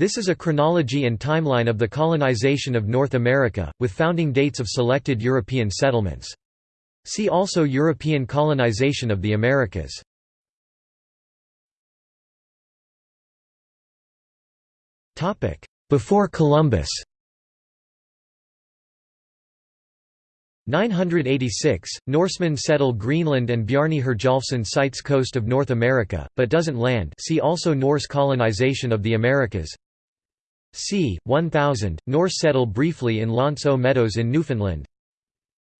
This is a chronology and timeline of the colonization of North America, with founding dates of selected European settlements. See also European colonization of the Americas. Before Columbus 986, Norsemen settle Greenland and Bjarni Herjolfsson sights coast of North America, but doesn't land see also Norse colonization of the Americas c. 1000, Norse settle briefly in aux Meadows in Newfoundland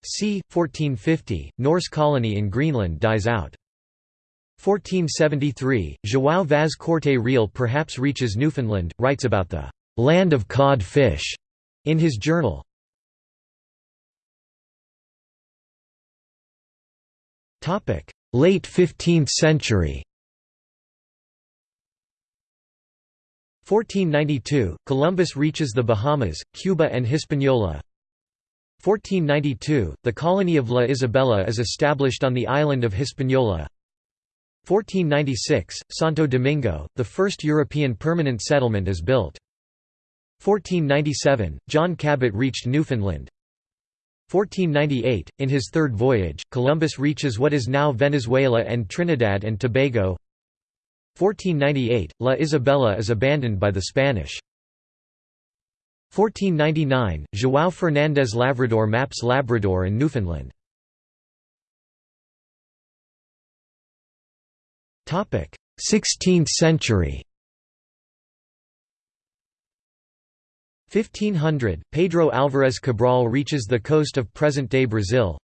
c. 1450, Norse colony in Greenland dies out. 1473, João Vaz Corte Real perhaps reaches Newfoundland, writes about the «land of cod fish» in his journal. Late 15th century 1492, Columbus reaches the Bahamas, Cuba and Hispaniola 1492, the colony of La Isabela is established on the island of Hispaniola 1496, Santo Domingo, the first European permanent settlement is built. 1497, John Cabot reached Newfoundland. 1498, in his third voyage, Columbus reaches what is now Venezuela and Trinidad and Tobago. 1498, La Isabela is abandoned by the Spanish. 1499, João Fernandes Lavrador maps Labrador and Newfoundland. Topic: 16th century 1500, Pedro Álvares Cabral reaches the coast of present-day Brazil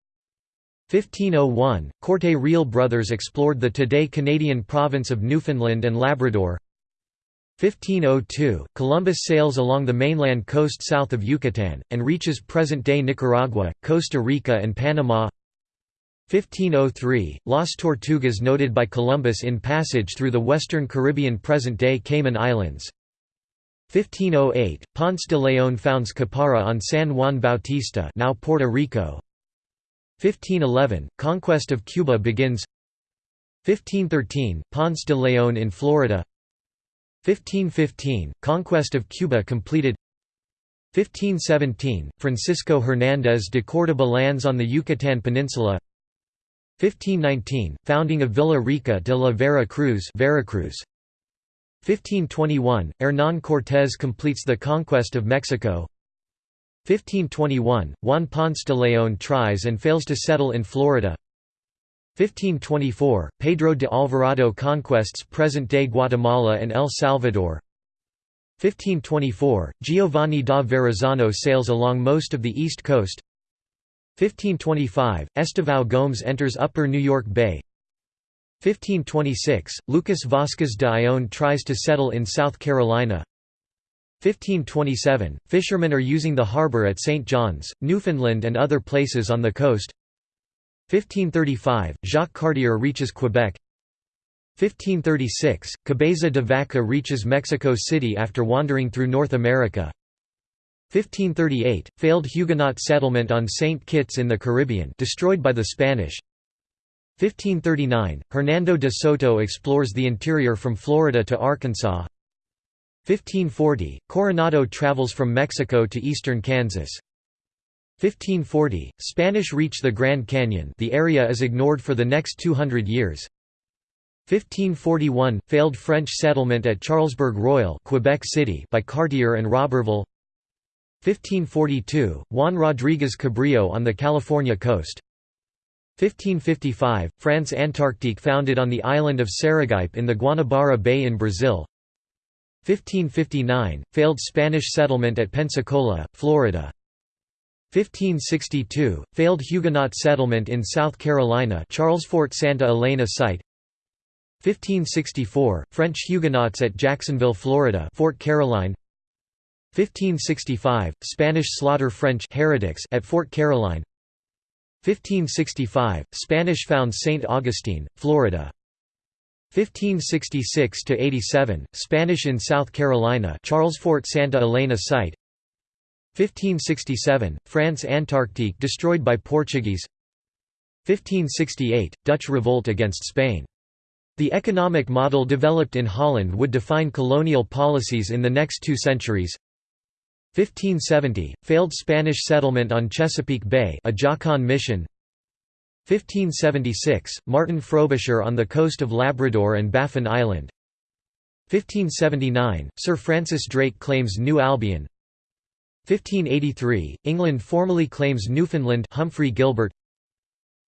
1501, Corte Real brothers explored the today Canadian province of Newfoundland and Labrador. 1502, Columbus sails along the mainland coast south of Yucatan, and reaches present-day Nicaragua, Costa Rica and Panama. 1503, Las Tortugas noted by Columbus in passage through the western Caribbean present-day Cayman Islands. 1508, Ponce de León founds Caparra on San Juan Bautista now Puerto Rico 1511, conquest of Cuba begins. 1513, Ponce de León in Florida. 1515, conquest of Cuba completed. 1517, Francisco Hernández de Córdoba lands on the Yucatan Peninsula. 1519, founding of Villa Rica de la Vera Cruz Veracruz. 1521, Hernán Cortés completes the conquest of Mexico 1521, Juan Ponce de León tries and fails to settle in Florida. 1524, Pedro de Alvarado conquests present-day Guatemala and El Salvador. 1524, Giovanni da Verrazzano sails along most of the east coast. 1525, Estevão Gomes enters Upper New York Bay. 1526, Lucas Vasquez de Ayllón tries to settle in South Carolina 1527, fishermen are using the harbor at St. John's, Newfoundland and other places on the coast 1535, Jacques Cartier reaches Quebec 1536, Cabeza de Vaca reaches Mexico City after wandering through North America 1538, failed Huguenot settlement on St. Kitts in the Caribbean destroyed by the Spanish 1539, Hernando de Soto explores the interior from Florida to Arkansas 1540, Coronado travels from Mexico to eastern Kansas. 1540, Spanish reach the Grand Canyon the area is ignored for the next 200 years. 1541, failed French settlement at Charlesbourg Royal Quebec City by Cartier and Roberval. 1542, Juan Rodriguez Cabrillo on the California coast. 1555, France Antarctique founded on the island of Serigipe in the Guanabara Bay in Brazil 1559, failed Spanish settlement at Pensacola, Florida. 1562, failed Huguenot settlement in South Carolina Charles Fort Santa Elena site. 1564, French Huguenots at Jacksonville, Florida Fort Caroline. 1565, Spanish slaughter French heretics at Fort Caroline. 1565, Spanish found St. Augustine, Florida 1566–87, Spanish in South Carolina Charles Fort Santa Elena site. 1567, France Antarctique destroyed by Portuguese. 1568, Dutch revolt against Spain. The economic model developed in Holland would define colonial policies in the next two centuries. 1570 – Failed Spanish settlement on Chesapeake Bay Ajacán mission 1576 – Martin Frobisher on the coast of Labrador and Baffin Island. 1579 – Sir Francis Drake claims New Albion. 1583 – England formally claims Newfoundland Humphrey Gilbert.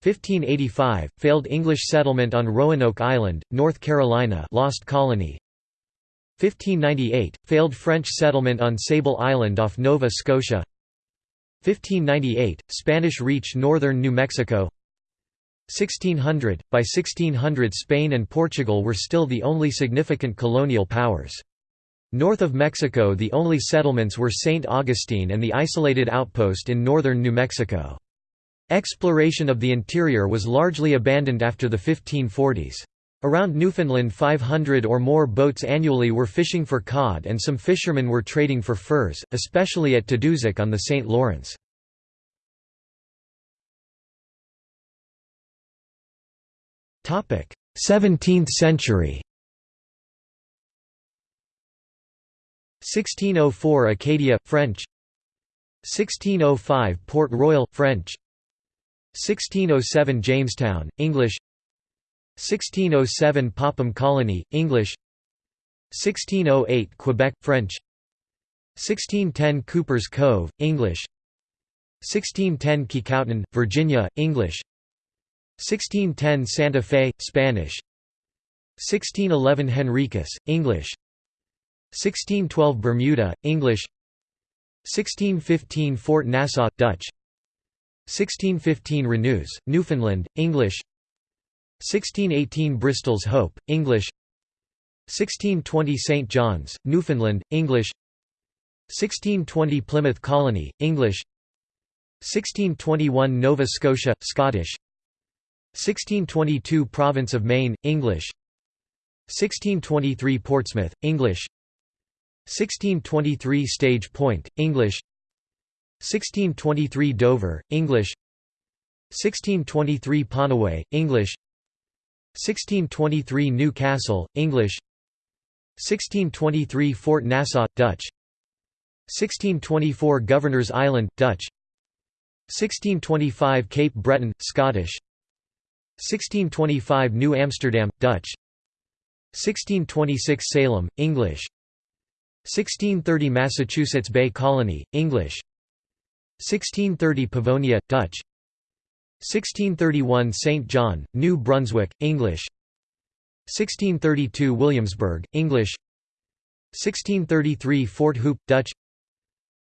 1585 – Failed English settlement on Roanoke Island, North Carolina lost colony. 1598 – Failed French settlement on Sable Island off Nova Scotia. 1598 – Spanish reach northern New Mexico 1600 – By 1600 Spain and Portugal were still the only significant colonial powers. North of Mexico the only settlements were St. Augustine and the isolated outpost in northern New Mexico. Exploration of the interior was largely abandoned after the 1540s. Around Newfoundland 500 or more boats annually were fishing for cod and some fishermen were trading for furs, especially at Tadoussac on the St. Lawrence. 17th century. 1604 Acadia French. 1605 Port Royal French. 1607 Jamestown, English. 1607 Popham Colony, English. 1608 Quebec, French. 1610 Cuper's Cove, English. 1610 Kecoughtan, Virginia, English 1610 Santa Fe, Spanish. 1611 Henricus, English. 1612 Bermuda, English. 1615 Fort Nassau, Dutch. 1615 Renews, Newfoundland, English. 1618 Bristol's Hope, English. 1620 St. John's, Newfoundland, English. 1620 Plymouth Colony, English. 1621 Nova Scotia, Scottish 1622 Province of Maine, English. 1623 Portsmouth, English. 1623 Stage Point, English. 1623 Dover, English. 1623 Pannaway, English. 1623 New Castle, English. 1623 Fort Nassau, Dutch. 1624 Governor's Island, Dutch. 1625 Cape Breton, Scottish 1625 New Amsterdam, Dutch. 1626 Salem, English. 1630 Massachusetts Bay Colony, English. 1630 Pavonia, Dutch. 1631 St. John, New Brunswick, English. 1632 Williamsburg, English. 1633 Fort Hope, Dutch.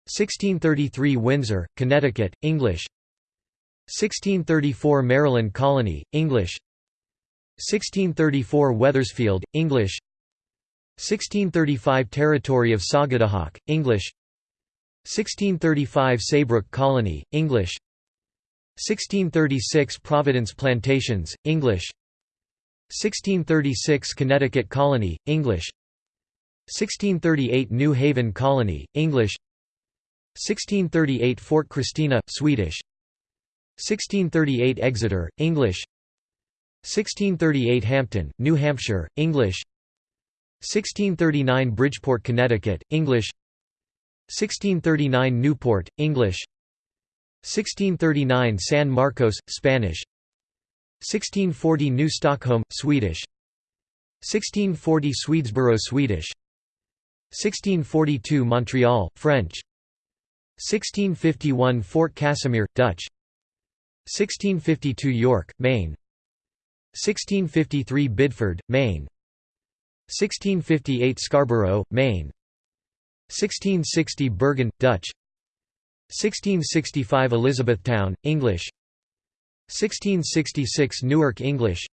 1633 Windsor, Connecticut, English 1634 Maryland Colony, English. 1634 Wethersfield, English. 1635 Territory of Saugatuck, English. 1635 Saybrook Colony, English. 1636 Providence Plantations, English. 1636 Connecticut Colony, English. 1638 New Haven Colony, English. 1638 Fort Christina, Swedish 1638 Exeter, English. 1638 Hampton, New Hampshire, English. 1639 Bridgeport, Connecticut, English. 1639 Newport, English. 1639 San Marcos, Spanish. 1640 New Stockholm, Swedish. 1640 Swedesboro, Swedish. 1642 Montreal, French. 1651 Fort Casimir, Dutch 1652 York, Maine. 1653 Biddeford, Maine. 1658 Scarborough, Maine. 1660 Bergen, Dutch. 1665 Elizabethtown, English. 1666 Newark, English.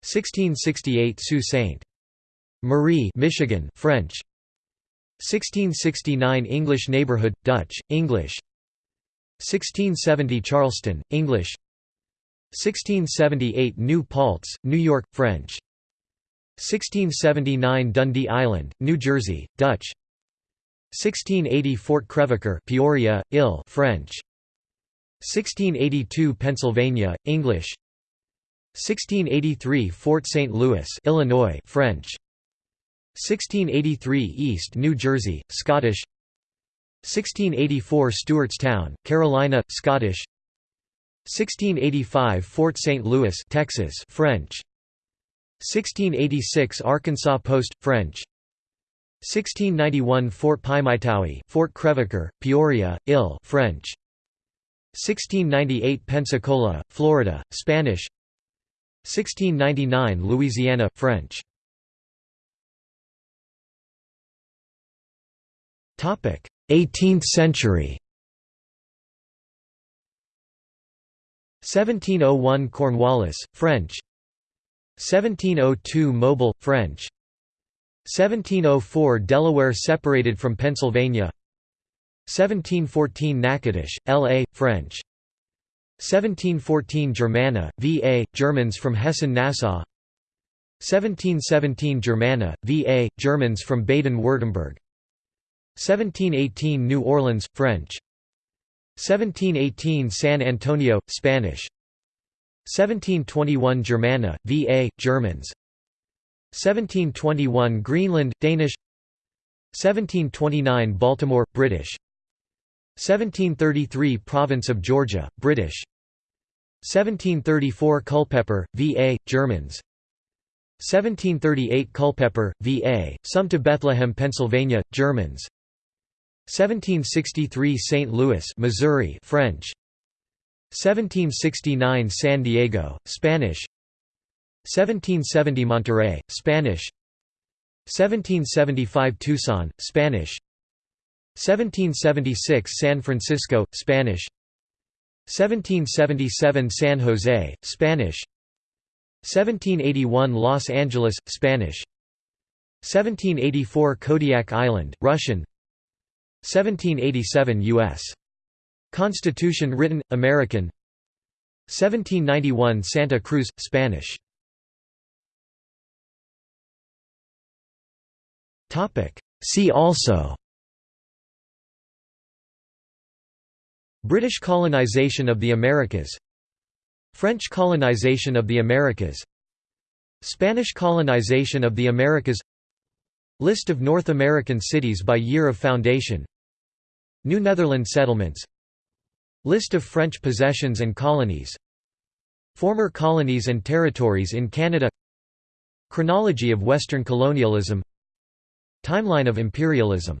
1668 Sault Ste. Marie Michigan, French. 1669 English Neighborhood, Dutch, English 1670 Charleston, English. 1678 New Paltz, New York, French. 1679 Dundee Island, New Jersey, Dutch. 1680 Fort Crevecoeur Peoria, Ill French. 1682 Pennsylvania, English. 1683 Fort St. Louis Illinois French. 1683 East New Jersey Scottish 1684 Stewartstown Carolina Scottish. 1685 Fort St. Louis Texas French. 1686 Arkansas Post French. 1691 Fort Pimiteoui Fort Crevecoeur Peoria Ill French. 1698 Pensacola Florida Spanish. 1699 Louisiana French. Topic 18th century 1701 Cornwallis French 1702 Mobile French 1704 Delaware separated from Pennsylvania 1714 Natchitoches, L.A., French 1714 Germanna, V.A., Germans from Hessen-Nassau 1717 Germanna, V.A., Germans from Baden-Württemberg 1718 New Orleans, French. 1718 San Antonio, Spanish. 1721 Germanna, V.A., Germans. 1721 Greenland, Danish. 1729 Baltimore, British. 1733 Province of Georgia, British. 1734 Culpeper, VA, Germans. 1738 Culpeper, VA, some to Bethlehem, Pennsylvania, Germans 1763 St. Louis, Missouri, French. 1769 San Diego, Spanish. 1770 Monterey, Spanish. 1775 Tucson, Spanish. 1776 San Francisco, Spanish. 1777 San Jose, Spanish. 1781 Los Angeles, Spanish. 1784 Kodiak Island, Russian 1787 U.S. Constitution written, American. 1791 Santa Cruz, Spanish. See also. British colonization of the Americas. French colonization of the Americas. Spanish colonization of the Americas. List of North American cities by year of foundation New Netherland settlements. List of French possessions and colonies. Former colonies and territories in Canada. Chronology of Western colonialism. Timeline of imperialism